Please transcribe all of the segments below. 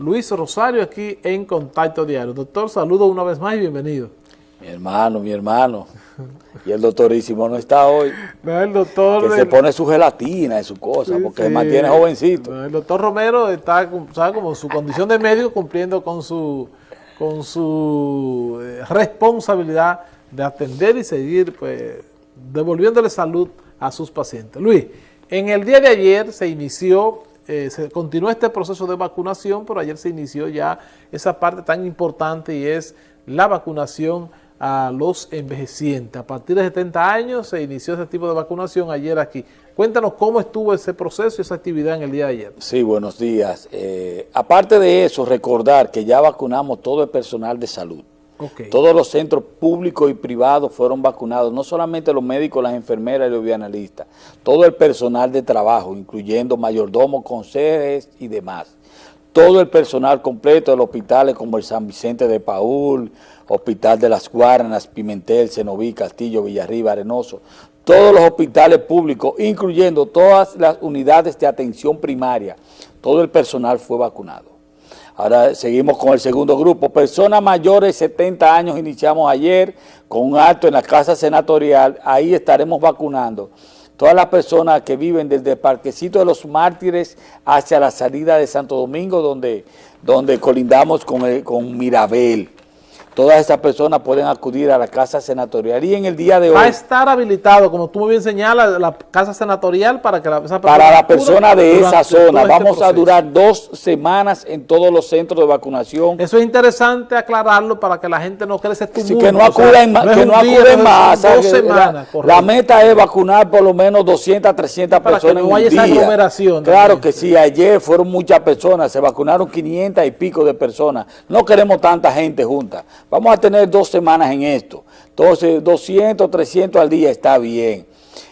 Luis Rosario aquí en Contacto Diario. Doctor, saludo una vez más y bienvenido. Mi hermano, mi hermano. Y el doctorísimo no está hoy. No, el doctor... Que se pone su gelatina y su cosa, porque se mantiene jovencito. el doctor Romero está, ¿sabe? como su condición de médico cumpliendo con su, con su eh, responsabilidad de atender y seguir pues devolviéndole salud a sus pacientes. Luis, en el día de ayer se inició, eh, se continuó este proceso de vacunación, pero ayer se inició ya esa parte tan importante y es la vacunación a los envejecientes. A partir de 70 años se inició ese tipo de vacunación ayer aquí. Cuéntanos cómo estuvo ese proceso y esa actividad en el día de ayer. Sí, buenos días. Eh, aparte de eso, recordar que ya vacunamos todo el personal de salud. Todos los centros públicos y privados fueron vacunados, no solamente los médicos, las enfermeras y los bianalistas, todo el personal de trabajo, incluyendo mayordomos, consejeros y demás. Todo el personal completo de los hospitales como el San Vicente de Paul, Hospital de las Guaranas, Pimentel, Cenoví, Castillo, Villarriba, Arenoso, todos los hospitales públicos, incluyendo todas las unidades de atención primaria, todo el personal fue vacunado. Ahora seguimos con el segundo grupo. Personas mayores de 70 años iniciamos ayer con un acto en la Casa Senatorial. Ahí estaremos vacunando todas las personas que viven desde el Parquecito de los Mártires hacia la salida de Santo Domingo, donde, donde colindamos con, con Mirabel todas esas personas pueden acudir a la Casa Senatorial. Y en el día de hoy... Va a estar habilitado, como tú muy bien señalas, la Casa Senatorial para que la, esa Para la persona de esa zona. Este Vamos a durar dos semanas en todos los centros de vacunación. Eso es interesante aclararlo para que la gente no crece este sí, que no acuden, más. que no acuden más. Dos semanas, la, meta es vacunar por lo menos 200, 300 para personas que no haya esa aglomeración. Claro que sí, ayer fueron muchas personas, se vacunaron 500 y pico de personas. No queremos tanta gente junta. Vamos a tener dos semanas en esto. Entonces, 200, 300 al día está bien.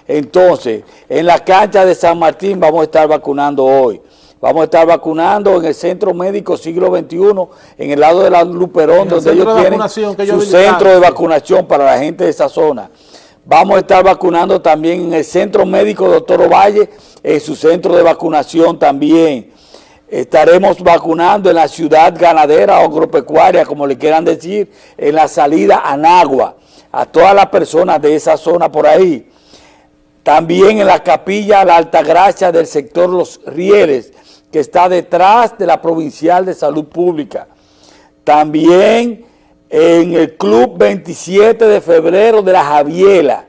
Entonces, en la cancha de San Martín vamos a estar vacunando hoy. Vamos a estar vacunando en el Centro Médico Siglo XXI, en el lado de la Luperón, donde ellos tienen su centro de vacunación para la gente de esa zona. Vamos a estar vacunando también en el Centro Médico Doctor Ovalle, en su centro de vacunación también. Estaremos vacunando en la ciudad ganadera o agropecuaria, como le quieran decir, en la salida a Nagua, a todas las personas de esa zona por ahí. También en la capilla La Altagracia del sector Los Rieles, que está detrás de la Provincial de Salud Pública. También en el Club 27 de Febrero de la Javiela.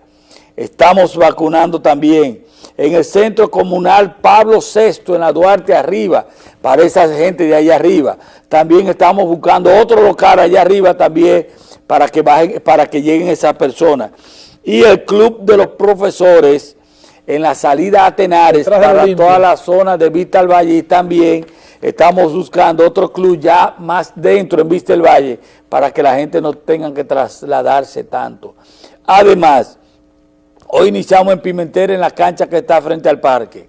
Estamos vacunando también en el Centro Comunal Pablo VI, en la Duarte Arriba, para esa gente de allá arriba. También estamos buscando otro local allá arriba también para que, bajen, para que lleguen esas personas. Y el Club de los Profesores en la salida a Tenares, para toda la zona de Vista al Valle también estamos buscando otro club ya más dentro en Vista del Valle para que la gente no tenga que trasladarse tanto. Además, Hoy iniciamos en Pimentel en la cancha que está frente al parque.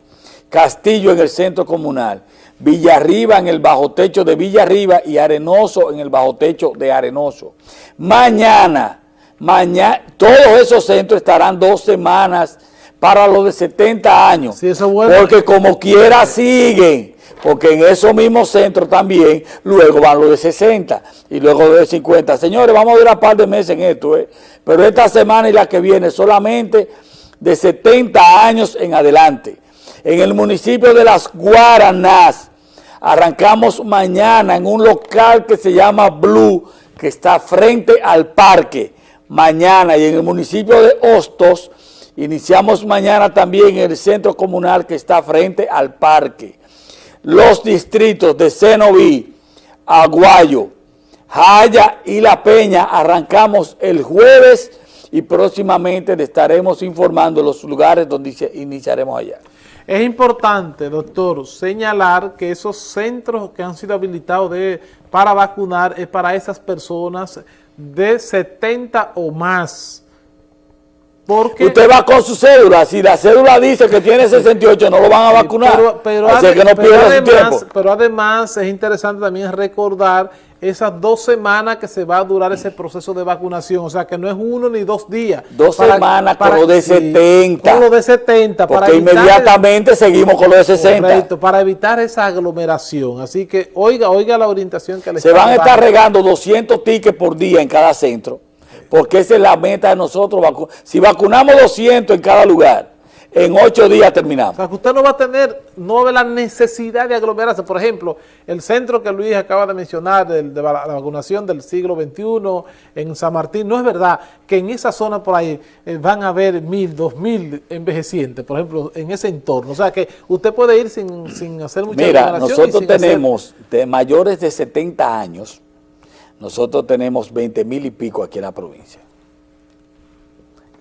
Castillo en el centro comunal. Villarriba en el bajo techo de Villarriba y Arenoso en el bajo techo de Arenoso. Mañana, mañana, todos esos centros estarán dos semanas para los de 70 años. Sí, eso bueno. Porque como quiera siguen porque en esos mismos centros también luego van los de 60 y luego de 50. Señores, vamos a durar un par de meses en esto, ¿eh? pero esta semana y la que viene solamente de 70 años en adelante. En el municipio de Las Guaranas, arrancamos mañana en un local que se llama Blue, que está frente al parque, mañana. Y en el municipio de Hostos, iniciamos mañana también en el centro comunal que está frente al parque los distritos de Cenoví, Aguayo, Jaya y La Peña arrancamos el jueves y próximamente le estaremos informando los lugares donde iniciaremos allá. Es importante, doctor, señalar que esos centros que han sido habilitados para vacunar es para esas personas de 70 o más Porque, Usted va con su cédula, si la cédula dice que tiene 68, no lo van a vacunar. Pero, además, pero además es interesante también recordar esas dos semanas que se va a durar ese proceso de vacunación. O sea, que no es uno ni dos días. Dos semanas con lo de 70. Con lo de 70. Porque inmediatamente seguimos con lo de 60. Correcto, para evitar esa aglomeración. Así que oiga, oiga la orientación que le Se van a estar regando 200 tickets por día en cada centro porque esa es la meta de nosotros. Si vacunamos 200 en cada lugar, en ocho días terminamos. O sea, que usted no va a tener, no ve la necesidad de aglomerarse. Por ejemplo, el centro que Luis acaba de mencionar, de, la vacunación del siglo XXI en San Martín, no es verdad que en esa zona por ahí eh, van a haber mil, dos mil envejecientes, por ejemplo, en ese entorno. O sea, que usted puede ir sin, sin hacer mucha Mira, nosotros tenemos de mayores de 70 años, nosotros tenemos 20 mil y pico aquí en la provincia.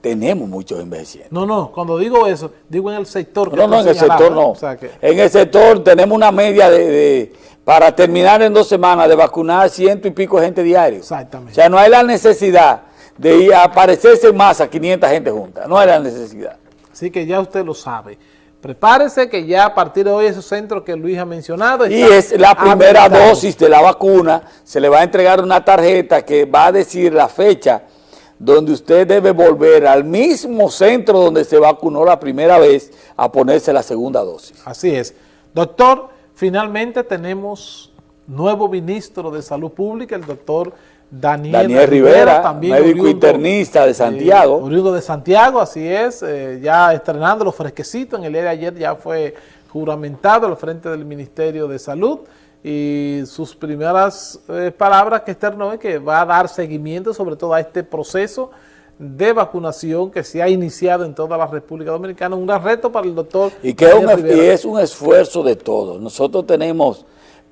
Tenemos muchos envejecientes. No, no, cuando digo eso, digo en el sector. no, no, en el sector no. En el sector tenemos una media de, para terminar en dos semanas, de vacunar ciento y pico gente diario. Exactamente. O sea, no hay la necesidad de ir a aparecerse en masa 500 gente juntas. No hay la necesidad. Así que ya usted lo sabe. Prepárese que ya a partir de hoy esos centros que Luis ha mencionado... Y es la primera dosis de la vacuna, se le va a entregar una tarjeta que va a decir la fecha donde usted debe volver al mismo centro donde se vacunó la primera vez a ponerse la segunda dosis. Así es. Doctor, finalmente tenemos nuevo ministro de Salud Pública, el doctor Daniel, Rivera, también médico internista de Santiago. Eh, de Santiago, así es, eh, ya estrenando los fresquecitos, en el día de ayer ya fue juramentado al frente del Ministerio de Salud y sus primeras eh, palabras que externó es que va a dar seguimiento sobre todo a este proceso de vacunación que se ha iniciado en toda la República Dominicana, un gran reto para el doctor. Y que es un esfuerzo de todos. Nosotros tenemos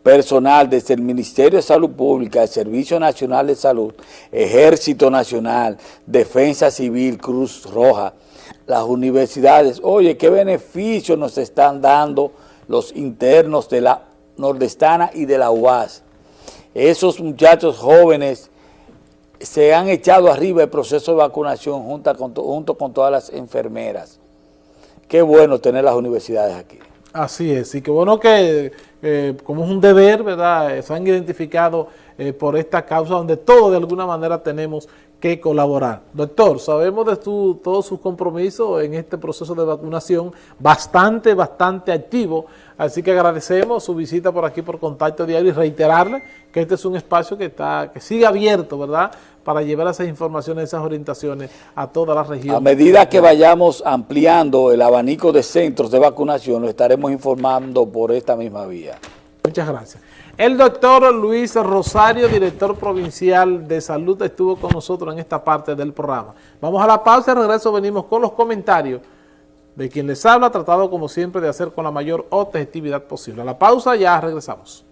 personal desde el Ministerio de Salud Pública, el Servicio Nacional de Salud, Ejército Nacional, Defensa Civil, Cruz Roja, las universidades. Oye, qué beneficios nos están dando los internos de la nordestana y de la UAS. Esos muchachos jóvenes se han echado arriba el proceso de vacunación junto con, junto con todas las enfermeras. Qué bueno tener las universidades aquí. Así es, y qué bueno que eh, como es un deber, ¿verdad? Eh, se han identificado eh, por esta causa donde todos de alguna manera tenemos que colaborar. Doctor, sabemos de todos sus compromisos en este proceso de vacunación, bastante, bastante activo, así que agradecemos su visita por aquí por Contacto Diario y reiterarle que este es un espacio que está que sigue abierto, ¿verdad?, para llevar esas informaciones, esas orientaciones a toda la región. A medida que vayamos ampliando el abanico de centros de vacunación, lo estaremos informando por esta misma vía. Muchas gracias. El doctor Luis Rosario, director provincial de salud, estuvo con nosotros en esta parte del programa. Vamos a la pausa y regreso venimos con los comentarios de quien les habla, tratado como siempre de hacer con la mayor objetividad posible. A la pausa ya regresamos.